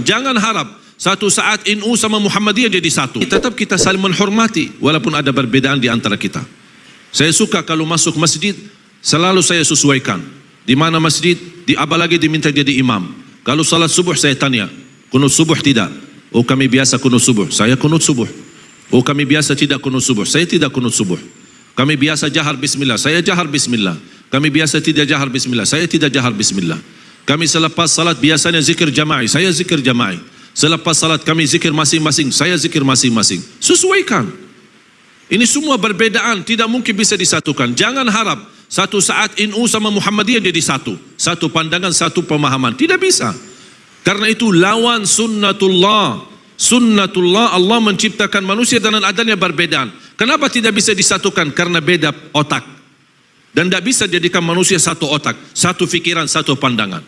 Jangan harap satu saat NU sama Muhammadiyah jadi satu. Tetap kita saling menghormati walaupun ada perbedaan di antara kita. Saya suka kalau masuk masjid selalu saya sesuaikan. Di mana masjid, di apa lagi diminta jadi imam. Kalau salat subuh saya tanya, kunut subuh tidak? Oh kami biasa kunut subuh. Saya kunut subuh. Oh kami biasa tidak kunut subuh. Saya tidak kunut subuh. Kami biasa jahar bismillah. Saya jahar bismillah. Kami biasa tidak jahar bismillah. Saya tidak jahar bismillah. Kami selepas salat biasanya zikir jama'i. Saya zikir jama'i. Selepas salat kami zikir masing-masing. Saya zikir masing-masing. Sesuaikan. Ini semua berbedaan. Tidak mungkin bisa disatukan. Jangan harap satu saat NU sama Muhammadiyah jadi satu. Satu pandangan, satu pemahaman. Tidak bisa. Karena itu lawan sunnatullah. Sunnatullah Allah menciptakan manusia dengan adanya perbedaan. Kenapa tidak bisa disatukan? Karena beda otak dan tidak bisa jadikan manusia satu otak, satu fikiran, satu pandangan.